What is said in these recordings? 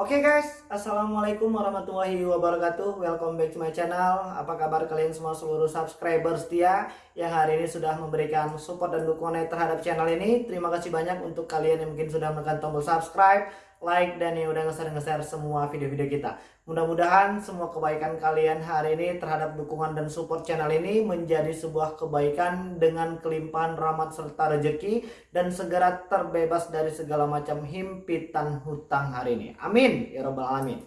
Oke okay guys, Assalamualaikum warahmatullahi wabarakatuh. Welcome back to my channel. Apa kabar kalian semua seluruh subscriber setia Yang hari ini sudah memberikan support dan dukungan terhadap channel ini? Terima kasih banyak untuk kalian yang mungkin sudah menekan tombol subscribe like dan yang udah nge-share-nge-share semua video-video kita. Mudah-mudahan semua kebaikan kalian hari ini terhadap dukungan dan support channel ini menjadi sebuah kebaikan dengan kelimpahan rahmat serta rejeki dan segera terbebas dari segala macam himpitan hutang hari ini. Amin ya robbal alamin.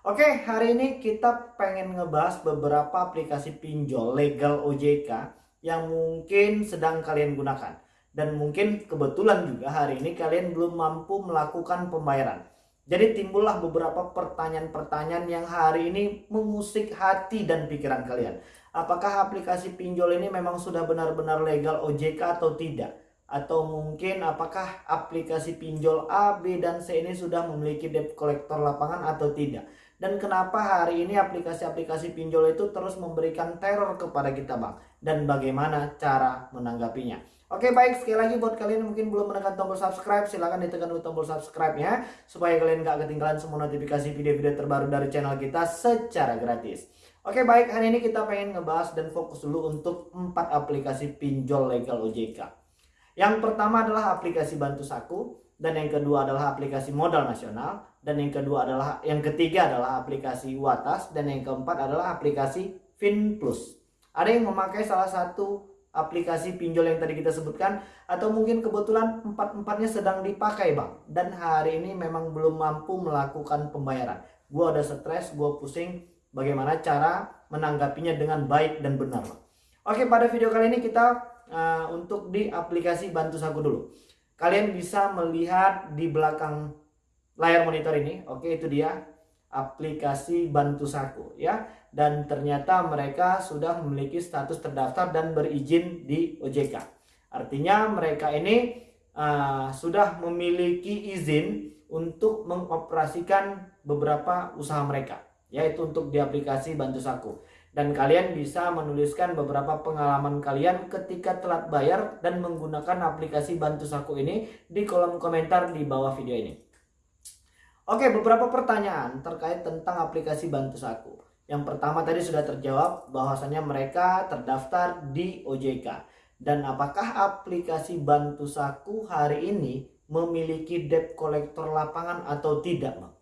Oke, hari ini kita pengen ngebahas beberapa aplikasi pinjol legal OJK yang mungkin sedang kalian gunakan dan mungkin kebetulan juga hari ini kalian belum mampu melakukan pembayaran. Jadi timbullah beberapa pertanyaan-pertanyaan yang hari ini mengusik hati dan pikiran kalian. Apakah aplikasi pinjol ini memang sudah benar-benar legal OJK atau tidak? Atau mungkin apakah aplikasi pinjol A, B, dan C ini sudah memiliki debt collector lapangan atau tidak? Dan kenapa hari ini aplikasi-aplikasi pinjol itu terus memberikan teror kepada kita bang? Dan bagaimana cara menanggapinya? Oke baik sekali lagi buat kalian yang mungkin belum menekan tombol subscribe silahkan ditekan dulu tombol subscribe ya supaya kalian gak ketinggalan semua notifikasi video-video terbaru dari channel kita secara gratis. Oke baik hari ini kita pengen ngebahas dan fokus dulu untuk empat aplikasi pinjol legal OJK. Yang pertama adalah aplikasi Bantu Saku dan yang kedua adalah aplikasi Modal Nasional. Dan yang kedua adalah yang ketiga adalah aplikasi Watas. Dan yang keempat adalah aplikasi FinPlus. Ada yang memakai salah satu aplikasi pinjol yang tadi kita sebutkan? Atau mungkin kebetulan empat-empatnya sedang dipakai bang? Dan hari ini memang belum mampu melakukan pembayaran. Gue udah stres gue pusing. Bagaimana cara menanggapinya dengan baik dan benar bang. oke pada video kali ini kita uh, untuk di aplikasi bantu saku dulu kalian bisa melihat di belakang layar monitor ini oke itu dia aplikasi bantu saku ya dan ternyata mereka sudah memiliki status terdaftar dan berizin di OJK. Artinya mereka ini uh, sudah memiliki izin untuk mengoperasikan beberapa usaha mereka, yaitu untuk di aplikasi Bantu Saku. Dan kalian bisa menuliskan beberapa pengalaman kalian ketika telat bayar dan menggunakan aplikasi Bantu Saku ini di kolom komentar di bawah video ini. Oke, beberapa pertanyaan terkait tentang aplikasi Bantu Saku. Yang pertama tadi sudah terjawab bahwasanya mereka terdaftar di OJK. Dan apakah aplikasi Bantu Saku hari ini memiliki debt collector lapangan atau tidak, Bang?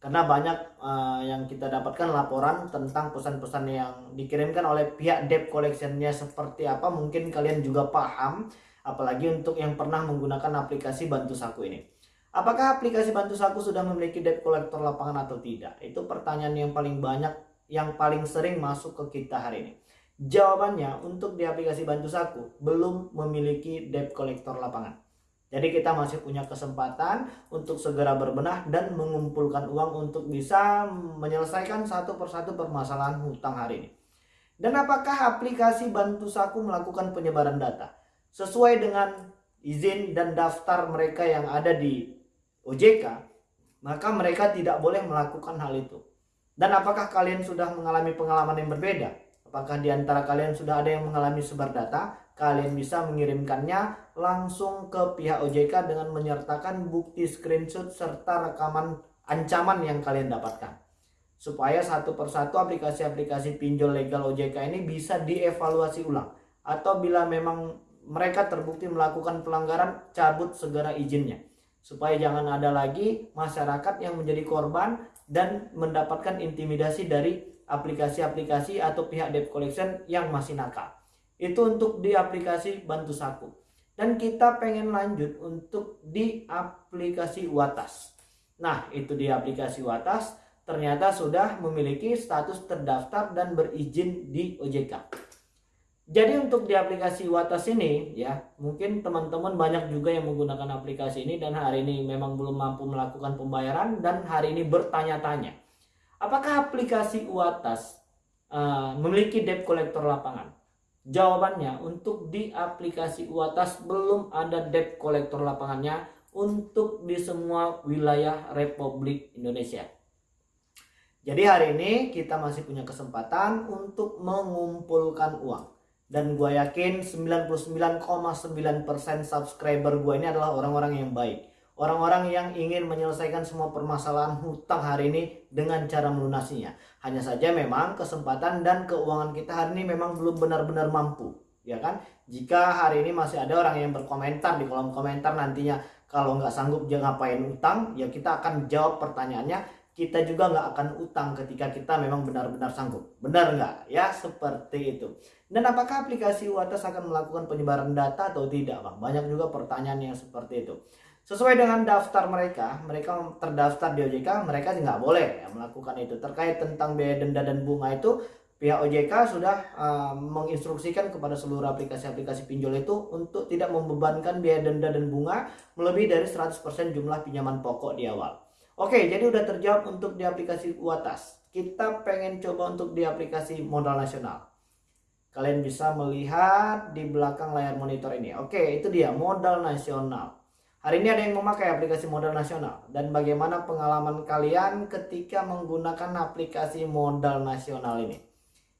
Karena banyak uh, yang kita dapatkan laporan tentang pesan-pesan yang dikirimkan oleh pihak debt collectionnya seperti apa. Mungkin kalian juga paham, apalagi untuk yang pernah menggunakan aplikasi Bantu Saku ini. Apakah aplikasi Bantu Saku sudah memiliki debt collector lapangan atau tidak? Itu pertanyaan yang paling banyak yang paling sering masuk ke kita hari ini? Jawabannya untuk di aplikasi Bantu Saku belum memiliki debt collector lapangan. Jadi kita masih punya kesempatan untuk segera berbenah dan mengumpulkan uang untuk bisa menyelesaikan satu persatu permasalahan hutang hari ini. Dan apakah aplikasi Bantu Saku melakukan penyebaran data sesuai dengan izin dan daftar mereka yang ada di OJK? Maka mereka tidak boleh melakukan hal itu. Dan apakah kalian sudah mengalami pengalaman yang berbeda? Apakah di antara kalian sudah ada yang mengalami sebar data? Kalian bisa mengirimkannya langsung ke pihak OJK dengan menyertakan bukti screenshot serta rekaman ancaman yang kalian dapatkan. Supaya satu persatu aplikasi-aplikasi pinjol legal OJK ini bisa dievaluasi ulang. Atau bila memang mereka terbukti melakukan pelanggaran, cabut segera izinnya supaya jangan ada lagi masyarakat yang menjadi korban dan mendapatkan intimidasi dari aplikasi-aplikasi atau pihak debt collection yang masih nakal. Itu untuk di aplikasi Bantu Saku. Dan kita pengen lanjut untuk di aplikasi Watas. Nah, itu di aplikasi Watas ternyata sudah memiliki status terdaftar dan berizin di OJK. Jadi untuk di aplikasi Watas ini ya mungkin teman-teman banyak juga yang menggunakan aplikasi ini dan hari ini memang belum mampu melakukan pembayaran dan hari ini bertanya-tanya apakah aplikasi Watas uh, memiliki debt collector lapangan? Jawabannya untuk di aplikasi Watas belum ada debt collector lapangannya untuk di semua wilayah Republik Indonesia. Jadi hari ini kita masih punya kesempatan untuk mengumpulkan uang dan gue yakin 99,9% subscriber gue ini adalah orang-orang yang baik Orang-orang yang ingin menyelesaikan semua permasalahan hutang hari ini dengan cara melunasinya. Hanya saja memang kesempatan dan keuangan kita hari ini memang belum benar-benar mampu. Ya kan? Jika hari ini masih ada orang yang berkomentar di kolom komentar nantinya kalau nggak sanggup jangan ngapain utang, ya kita akan jawab pertanyaannya kita juga nggak akan utang ketika kita memang benar-benar sanggup. Benar nggak? Ya seperti itu. Dan apakah aplikasi UATAS akan melakukan penyebaran data atau tidak Bang? Banyak juga pertanyaan yang seperti itu. Sesuai dengan daftar mereka, mereka terdaftar di OJK, mereka nggak boleh ya, melakukan itu. Terkait tentang biaya denda dan bunga itu, pihak OJK sudah uh, menginstruksikan kepada seluruh aplikasi-aplikasi pinjol itu untuk tidak membebankan biaya denda dan bunga melebihi dari 100% jumlah pinjaman pokok di awal. Oke, jadi udah terjawab untuk di aplikasi Uatas. Kita pengen coba untuk di aplikasi modal nasional. Kalian bisa melihat di belakang layar monitor ini. Oke, itu dia modal nasional. Hari ini ada yang memakai aplikasi modal nasional dan bagaimana pengalaman kalian ketika menggunakan aplikasi modal nasional ini?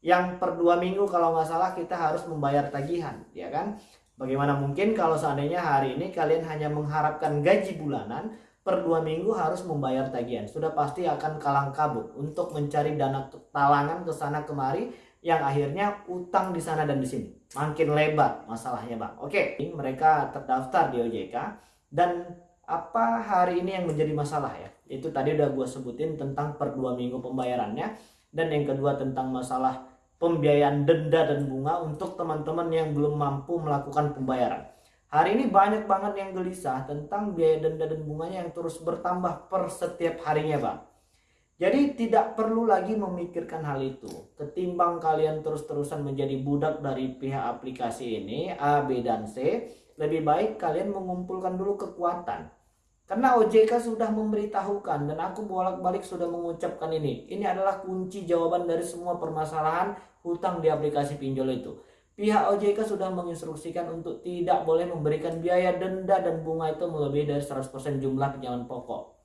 Yang per dua minggu kalau nggak salah kita harus membayar tagihan, ya kan? Bagaimana mungkin kalau seandainya hari ini kalian hanya mengharapkan gaji bulanan, per dua minggu harus membayar tagihan. Sudah pasti akan kalang kabut untuk mencari dana talangan ke sana kemari yang akhirnya utang di sana dan di sini. Makin lebar masalahnya bang. Oke, mereka terdaftar di OJK dan apa hari ini yang menjadi masalah ya? Itu tadi udah gue sebutin tentang per dua minggu pembayarannya. Dan yang kedua tentang masalah pembiayaan denda dan bunga untuk teman-teman yang belum mampu melakukan pembayaran. Hari ini banyak banget yang gelisah tentang biaya denda dan bunganya yang terus bertambah per setiap harinya bang. Jadi tidak perlu lagi memikirkan hal itu. Ketimbang kalian terus-terusan menjadi budak dari pihak aplikasi ini, A, B, dan C, lebih baik kalian mengumpulkan dulu kekuatan. Karena OJK sudah memberitahukan dan aku bolak-balik sudah mengucapkan ini. Ini adalah kunci jawaban dari semua permasalahan hutang di aplikasi pinjol itu. Pihak OJK sudah menginstruksikan untuk tidak boleh memberikan biaya denda dan bunga itu melebihi dari 100% jumlah pinjaman pokok.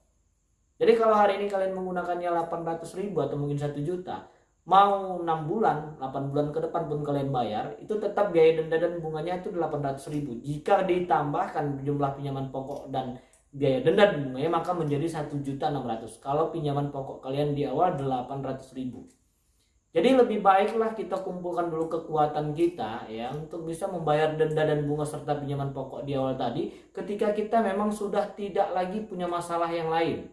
Jadi kalau hari ini kalian menggunakannya 800 ribu atau mungkin 1 juta, mau 6 bulan, 8 bulan ke depan pun kalian bayar, itu tetap biaya denda dan bunganya itu 800 ribu. Jika ditambahkan jumlah pinjaman pokok dan biaya denda dan bunganya maka menjadi 1 juta 600. Kalau pinjaman pokok kalian di awal 800 ribu. Jadi lebih baiklah kita kumpulkan dulu kekuatan kita ya untuk bisa membayar denda dan bunga serta pinjaman pokok di awal tadi ketika kita memang sudah tidak lagi punya masalah yang lain.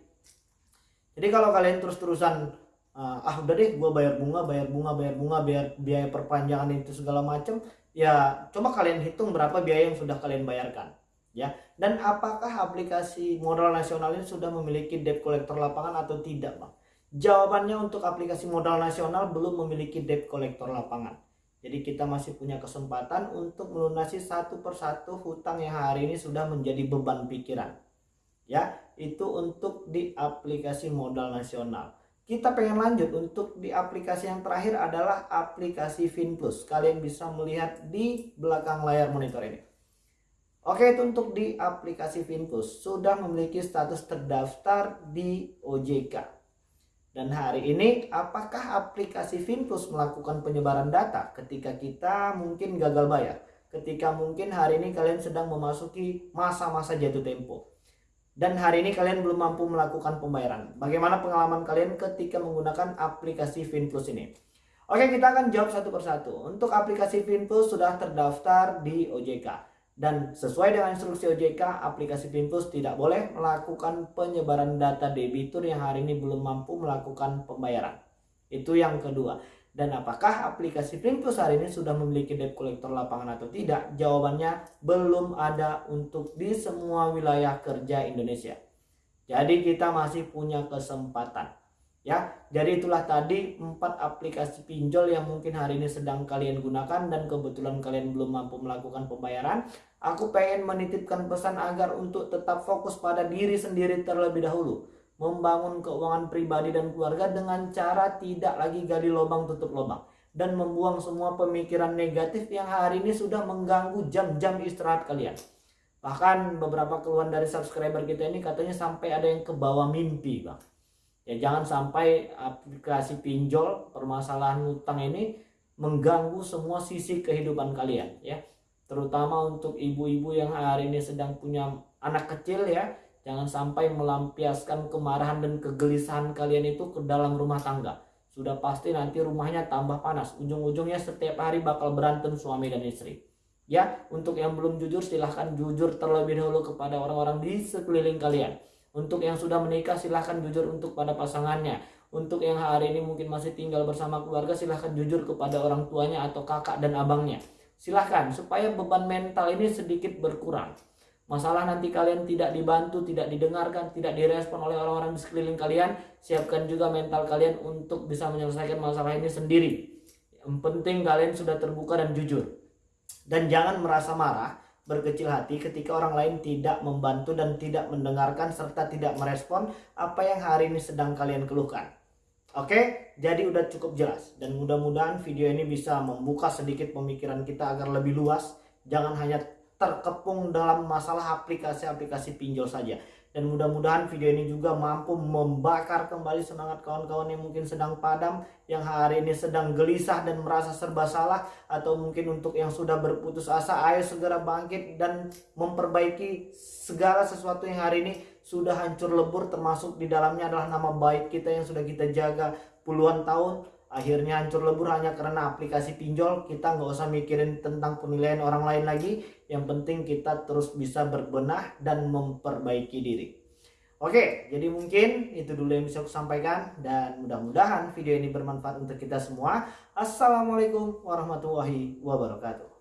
Jadi kalau kalian terus-terusan uh, ah udah deh gue bayar bunga bayar bunga bayar bunga biar biaya perpanjangan itu segala macam ya coba kalian hitung berapa biaya yang sudah kalian bayarkan ya. Dan apakah aplikasi modal nasional ini sudah memiliki debt collector lapangan atau tidak bang? Jawabannya untuk aplikasi modal nasional belum memiliki debt collector lapangan. Jadi kita masih punya kesempatan untuk melunasi satu persatu hutang yang hari ini sudah menjadi beban pikiran ya. Itu untuk di aplikasi modal nasional kita pengen lanjut untuk di aplikasi yang terakhir adalah aplikasi FinPlus. Kalian bisa melihat di belakang layar monitor ini. Oke, itu untuk di aplikasi FinPlus sudah memiliki status terdaftar di OJK. Dan hari ini apakah aplikasi FinPlus melakukan penyebaran data ketika kita mungkin gagal bayar? Ketika mungkin hari ini kalian sedang memasuki masa-masa jatuh tempo dan hari ini kalian belum mampu melakukan pembayaran. Bagaimana pengalaman kalian ketika menggunakan aplikasi FinPlus ini? Oke, kita akan jawab satu persatu. Untuk aplikasi FinPlus sudah terdaftar di OJK. Dan sesuai dengan instruksi OJK, aplikasi FinPlus tidak boleh melakukan penyebaran data debitur yang hari ini belum mampu melakukan pembayaran. Itu yang kedua. Dan apakah aplikasi Plus hari ini sudah memiliki debt collector lapangan atau tidak? Jawabannya belum ada untuk di semua wilayah kerja Indonesia. Jadi kita masih punya kesempatan. Ya, jadi itulah tadi empat aplikasi pinjol yang mungkin hari ini sedang kalian gunakan dan kebetulan kalian belum mampu melakukan pembayaran. Aku pengen menitipkan pesan agar untuk tetap fokus pada diri sendiri terlebih dahulu membangun keuangan pribadi dan keluarga dengan cara tidak lagi gali lubang tutup lubang dan membuang semua pemikiran negatif yang hari ini sudah mengganggu jam-jam istirahat kalian. Bahkan beberapa keluhan dari subscriber kita ini katanya sampai ada yang ke bawah mimpi, Bang. Ya jangan sampai aplikasi pinjol permasalahan utang ini mengganggu semua sisi kehidupan kalian ya. Terutama untuk ibu-ibu yang hari ini sedang punya anak kecil ya Jangan sampai melampiaskan kemarahan dan kegelisahan kalian itu ke dalam rumah tangga. Sudah pasti nanti rumahnya tambah panas. Ujung-ujungnya setiap hari bakal berantem suami dan istri. Ya, untuk yang belum jujur silahkan jujur terlebih dahulu kepada orang-orang di sekeliling kalian. Untuk yang sudah menikah silahkan jujur untuk pada pasangannya. Untuk yang hari ini mungkin masih tinggal bersama keluarga silahkan jujur kepada orang tuanya atau kakak dan abangnya. Silahkan supaya beban mental ini sedikit berkurang. Masalah nanti kalian tidak dibantu, tidak didengarkan, tidak direspon oleh orang-orang di sekeliling kalian, siapkan juga mental kalian untuk bisa menyelesaikan masalah ini sendiri. Yang penting kalian sudah terbuka dan jujur. Dan jangan merasa marah, berkecil hati ketika orang lain tidak membantu dan tidak mendengarkan serta tidak merespon apa yang hari ini sedang kalian keluhkan. Oke, jadi udah cukup jelas dan mudah-mudahan video ini bisa membuka sedikit pemikiran kita agar lebih luas. Jangan hanya terkepung dalam masalah aplikasi-aplikasi pinjol saja. Dan mudah-mudahan video ini juga mampu membakar kembali semangat kawan-kawan yang mungkin sedang padam, yang hari ini sedang gelisah dan merasa serba salah, atau mungkin untuk yang sudah berputus asa, ayo segera bangkit dan memperbaiki segala sesuatu yang hari ini sudah hancur lebur, termasuk di dalamnya adalah nama baik kita yang sudah kita jaga puluhan tahun akhirnya hancur lebur hanya karena aplikasi pinjol kita nggak usah mikirin tentang penilaian orang lain lagi yang penting kita terus bisa berbenah dan memperbaiki diri Oke, jadi mungkin itu dulu yang bisa aku sampaikan dan mudah-mudahan video ini bermanfaat untuk kita semua. Assalamualaikum warahmatullahi wabarakatuh.